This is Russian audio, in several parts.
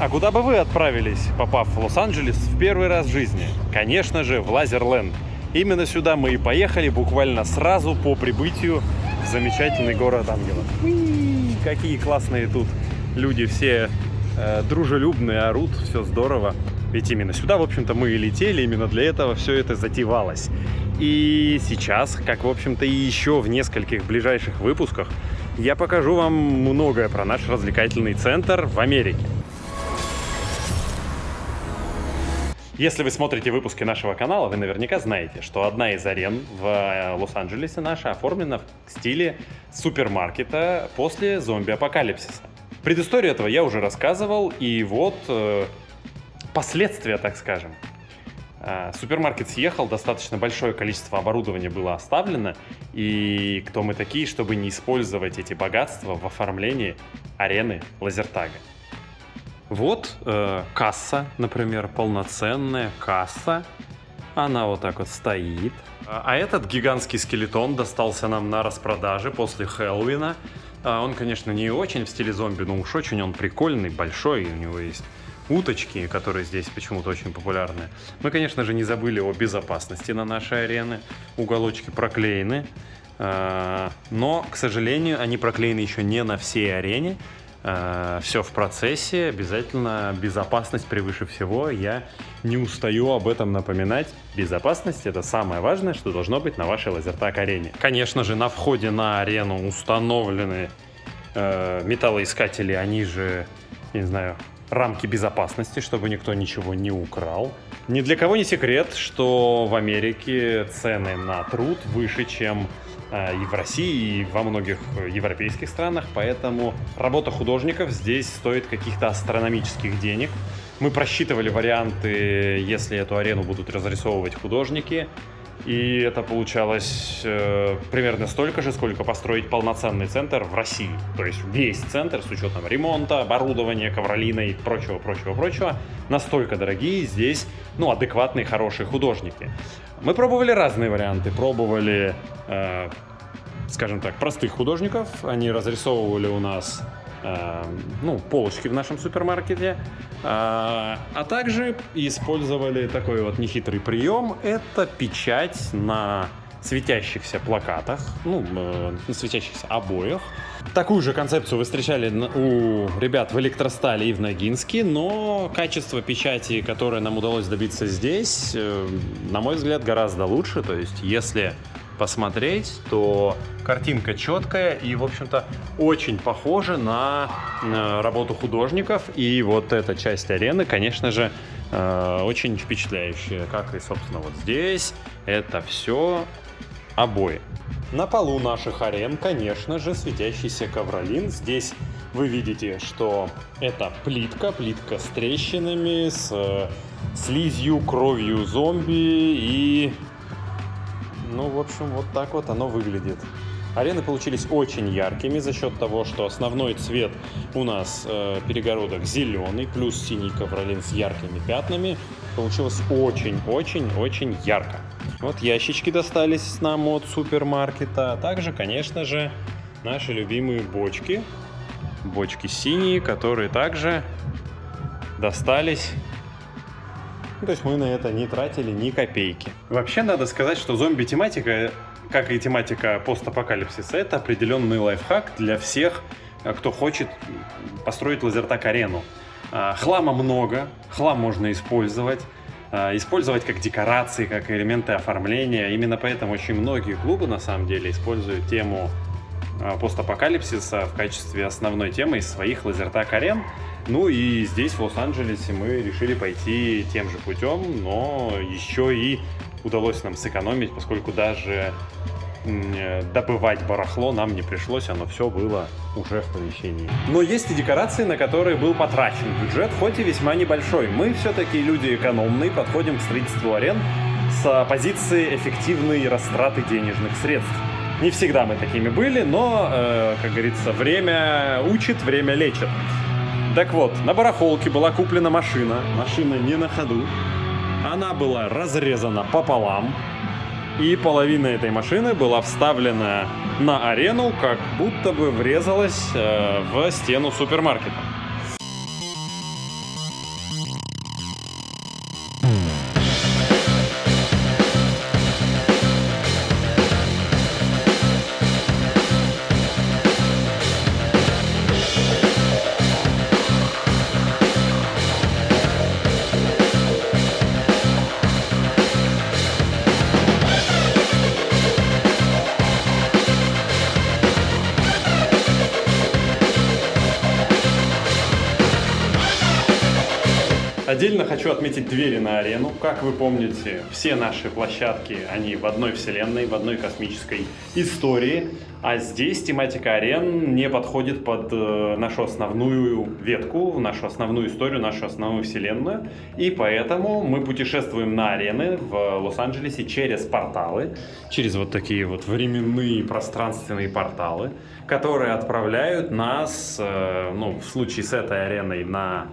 А куда бы вы отправились, попав в Лос-Анджелес в первый раз в жизни? Конечно же, в Лазерленд. Именно сюда мы и поехали буквально сразу по прибытию в замечательный город ангелов. Какие классные тут люди все э, дружелюбные, орут, все здорово. Ведь именно сюда, в общем-то, мы и летели, именно для этого все это затевалось. И сейчас, как, в общем-то, и еще в нескольких ближайших выпусках, я покажу вам многое про наш развлекательный центр в Америке. Если вы смотрите выпуски нашего канала, вы наверняка знаете, что одна из арен в э, Лос-Анджелесе наша оформлена в стиле супермаркета после зомби-апокалипсиса. Предысторию этого я уже рассказывал, и вот э, последствия, так скажем. Э, супермаркет съехал, достаточно большое количество оборудования было оставлено, и кто мы такие, чтобы не использовать эти богатства в оформлении арены Лазертага. Вот э, касса, например, полноценная касса. Она вот так вот стоит. А этот гигантский скелетон достался нам на распродаже после Хэллоуина. А он, конечно, не очень в стиле зомби, но уж очень он прикольный, большой. У него есть уточки, которые здесь почему-то очень популярны. Мы, конечно же, не забыли о безопасности на нашей арене. Уголочки проклеены. А, но, к сожалению, они проклеены еще не на всей арене. Э, все в процессе, обязательно безопасность превыше всего. Я не устаю об этом напоминать. Безопасность это самое важное, что должно быть на вашей лазертак арене. Конечно же, на входе на арену установлены э, металлоискатели, они же, не знаю, рамки безопасности, чтобы никто ничего не украл. Ни для кого не секрет, что в Америке цены на труд выше, чем и в России, и во многих европейских странах, поэтому работа художников здесь стоит каких-то астрономических денег. Мы просчитывали варианты, если эту арену будут разрисовывать художники, и это получалось э, примерно столько же, сколько построить полноценный центр в России. То есть весь центр с учетом ремонта, оборудования, ковролина и прочего, прочего, прочего. Настолько дорогие здесь, ну, адекватные, хорошие художники. Мы пробовали разные варианты. Пробовали, э, скажем так, простых художников. Они разрисовывали у нас ну, полочки в нашем супермаркете. А, а также использовали такой вот нехитрый прием. Это печать на светящихся плакатах, ну, э, на светящихся обоях. Такую же концепцию вы встречали у ребят в Электростале и в Ногинске, но качество печати, которое нам удалось добиться здесь, э, на мой взгляд, гораздо лучше. То есть, если посмотреть, то картинка четкая и, в общем-то, очень похожа на работу художников. И вот эта часть арены, конечно же, э, очень впечатляющая. Как и, собственно, вот здесь. Это все обои. На полу наших арен, конечно же, светящийся ковролин. Здесь вы видите, что это плитка, плитка с трещинами, с э, слизью, кровью зомби и ну, в общем, вот так вот оно выглядит. Арены получились очень яркими за счет того, что основной цвет у нас э, перегородок зеленый, плюс синий ковролин с яркими пятнами. Получилось очень-очень-очень ярко. Вот ящички достались нам от супермаркета. А также, конечно же, наши любимые бочки. Бочки синие, которые также достались ну, то есть мы на это не тратили ни копейки. Вообще надо сказать, что зомби-тематика, как и тематика постапокалипсиса, это определенный лайфхак для всех, э, кто хочет построить лазертак-арену. А, хлама много, хлам можно использовать а, использовать как декорации, как элементы оформления. Именно поэтому очень многие клубы на самом деле используют тему постапокалипсиса в качестве основной темы из своих лазертак-арен. Ну и здесь, в Лос-Анджелесе, мы решили пойти тем же путем, но еще и удалось нам сэкономить, поскольку даже добывать барахло нам не пришлось, оно все было уже в помещении. Но есть и декорации, на которые был потрачен бюджет, хоть и весьма небольшой. Мы все-таки люди экономные, подходим к строительству арен с позиции эффективной растраты денежных средств. Не всегда мы такими были, но, э, как говорится, время учит, время лечит. Так вот, на барахолке была куплена машина. Машина не на ходу. Она была разрезана пополам. И половина этой машины была вставлена на арену, как будто бы врезалась э, в стену супермаркета. Отдельно хочу отметить двери на арену. Как вы помните, все наши площадки, они в одной вселенной, в одной космической истории. А здесь тематика арен не подходит под э, нашу основную ветку, нашу основную историю, нашу основную вселенную. И поэтому мы путешествуем на арены в Лос-Анджелесе через порталы, через вот такие вот временные пространственные порталы, которые отправляют нас, э, ну, в случае с этой ареной, на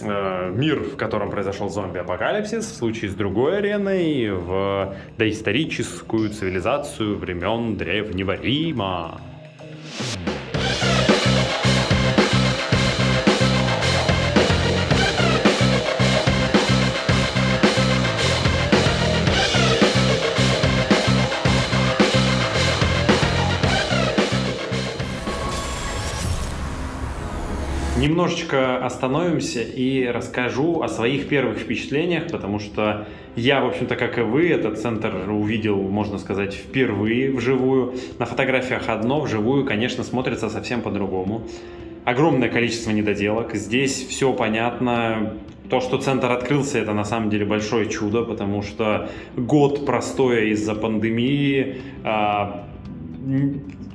э, мир, в котором произошел зомби-апокалипсис, в случае с другой ареной, в доисторическую цивилизацию времен Древнего Рима. Немножечко остановимся и расскажу о своих первых впечатлениях, потому что я, в общем-то, как и вы, этот центр увидел, можно сказать, впервые вживую. На фотографиях одно, вживую, конечно, смотрится совсем по-другому. Огромное количество недоделок. Здесь все понятно. То, что центр открылся, это на самом деле большое чудо, потому что год простоя из-за пандемии а,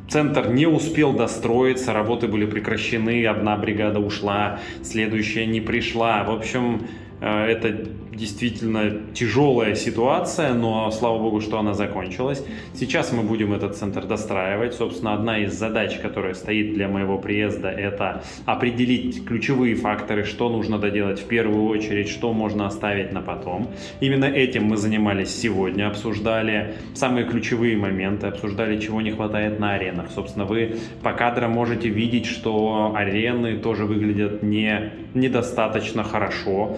Центр не успел достроиться, работы были прекращены, одна бригада ушла, следующая не пришла. В общем, это действительно тяжелая ситуация, но слава богу, что она закончилась. Сейчас мы будем этот центр достраивать. Собственно, одна из задач, которая стоит для моего приезда, это определить ключевые факторы, что нужно доделать в первую очередь, что можно оставить на потом. Именно этим мы занимались сегодня, обсуждали самые ключевые моменты, обсуждали, чего не хватает на аренах. Собственно, вы по кадрам можете видеть, что арены тоже выглядят не недостаточно хорошо,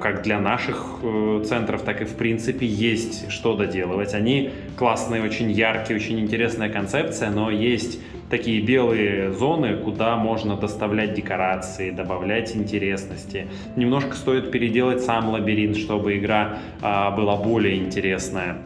как для наших наших э, центров, так и в принципе есть что доделывать. Они классные, очень яркие, очень интересная концепция, но есть такие белые зоны, куда можно доставлять декорации, добавлять интересности. Немножко стоит переделать сам лабиринт, чтобы игра а, была более интересная.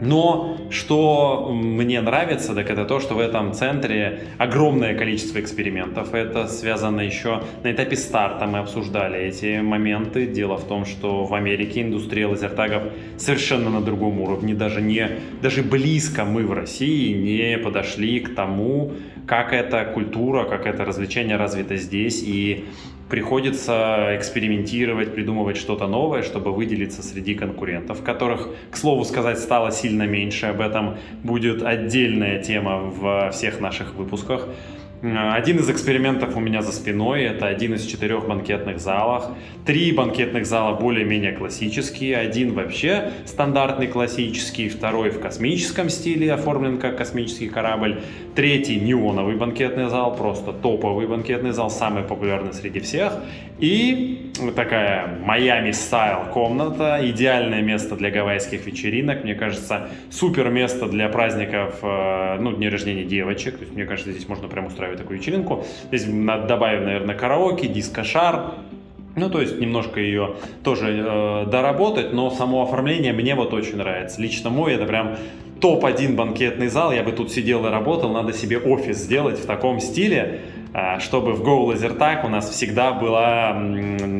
Но что мне нравится, так это то, что в этом центре огромное количество экспериментов. Это связано еще на этапе старта. Мы обсуждали эти моменты. Дело в том, что в Америке индустрия лазертагов совершенно на другом уровне. Даже, не, даже близко мы в России не подошли к тому, как эта культура, как это развлечение развито здесь. И приходится экспериментировать, придумывать что-то новое, чтобы выделиться среди конкурентов, которых, к слову сказать, стало сильно меньше. Об этом будет отдельная тема в всех наших выпусках. Один из экспериментов у меня за спиной, это один из четырех банкетных залов. Три банкетных зала более-менее классические, один вообще стандартный классический, второй в космическом стиле, оформлен как космический корабль, третий неоновый банкетный зал, просто топовый банкетный зал, самый популярный среди всех. И такая Майами стайл комната, идеальное место для гавайских вечеринок, мне кажется, супер место для праздников, э, ну, дня рождения девочек, то есть мне кажется, здесь можно прям устраивать такую вечеринку. Здесь добавим, наверное, караоке, диско-шар, ну, то есть немножко ее тоже э, доработать, но само оформление мне вот очень нравится. Лично мой это прям топ-1 банкетный зал, я бы тут сидел и работал, надо себе офис сделать в таком стиле, э, чтобы в Go Lasertag у нас всегда была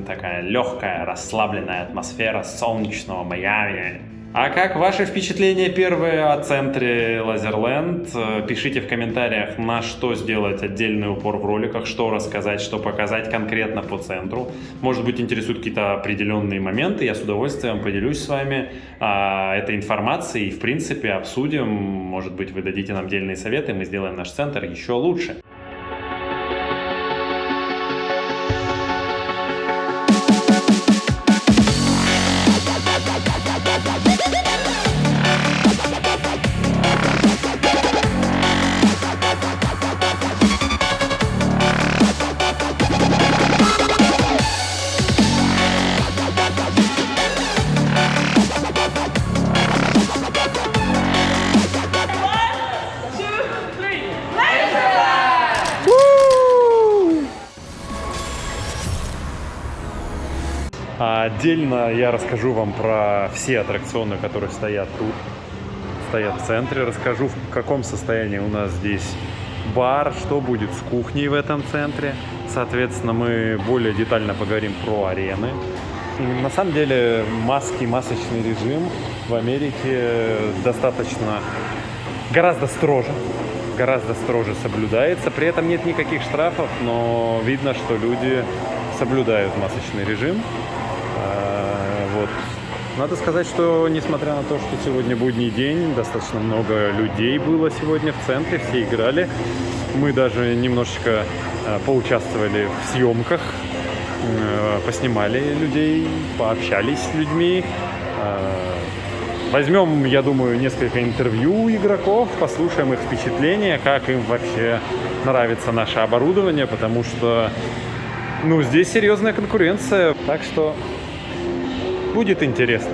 такая легкая, расслабленная атмосфера солнечного Майами, а как ваши впечатления первые о центре Лазерленд? Пишите в комментариях, на что сделать отдельный упор в роликах, что рассказать, что показать конкретно по центру. Может быть, интересуют какие-то определенные моменты, я с удовольствием поделюсь с вами а, этой информацией и, в принципе, обсудим. Может быть, вы дадите нам отдельные советы, мы сделаем наш центр еще лучше. Отдельно я расскажу вам про все аттракционы, которые стоят тут, стоят в центре. Расскажу, в каком состоянии у нас здесь бар, что будет с кухней в этом центре. Соответственно, мы более детально поговорим про арены. На самом деле маски, масочный режим в Америке достаточно гораздо строже, гораздо строже соблюдается. При этом нет никаких штрафов, но видно, что люди соблюдают масочный режим. Надо сказать, что несмотря на то, что сегодня будний день, достаточно много людей было сегодня в центре, все играли. Мы даже немножечко а, поучаствовали в съемках, а, поснимали людей, пообщались с людьми. Возьмем, я думаю, несколько интервью игроков, послушаем их впечатления, как им вообще нравится наше оборудование, потому что, ну, здесь серьезная конкуренция, так что будет интересно.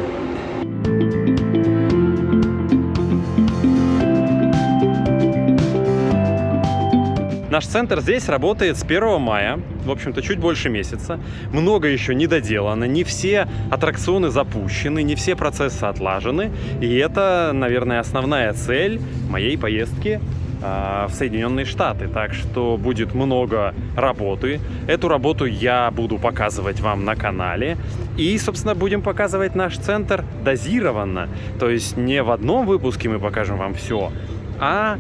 Наш центр здесь работает с 1 мая, в общем-то, чуть больше месяца. Много еще не доделано, не все аттракционы запущены, не все процессы отлажены. И это, наверное, основная цель моей поездки в Соединенные Штаты. Так что будет много работы. Эту работу я буду показывать вам на канале. И, собственно, будем показывать наш центр дозированно. То есть не в одном выпуске мы покажем вам все, а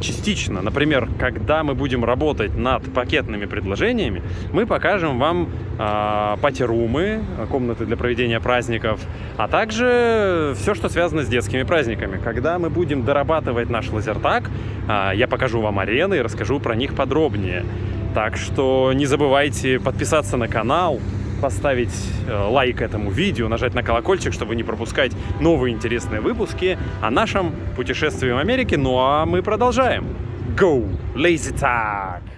частично. Например, когда мы будем работать над пакетными предложениями, мы покажем вам э, пати-румы, комнаты для проведения праздников, а также все, что связано с детскими праздниками. Когда мы будем дорабатывать наш лазертаг, э, я покажу вам арены и расскажу про них подробнее. Так что не забывайте подписаться на канал, поставить э, лайк этому видео, нажать на колокольчик, чтобы не пропускать новые интересные выпуски о нашем путешествии в Америке. Ну а мы продолжаем. Go! Lazy Tag!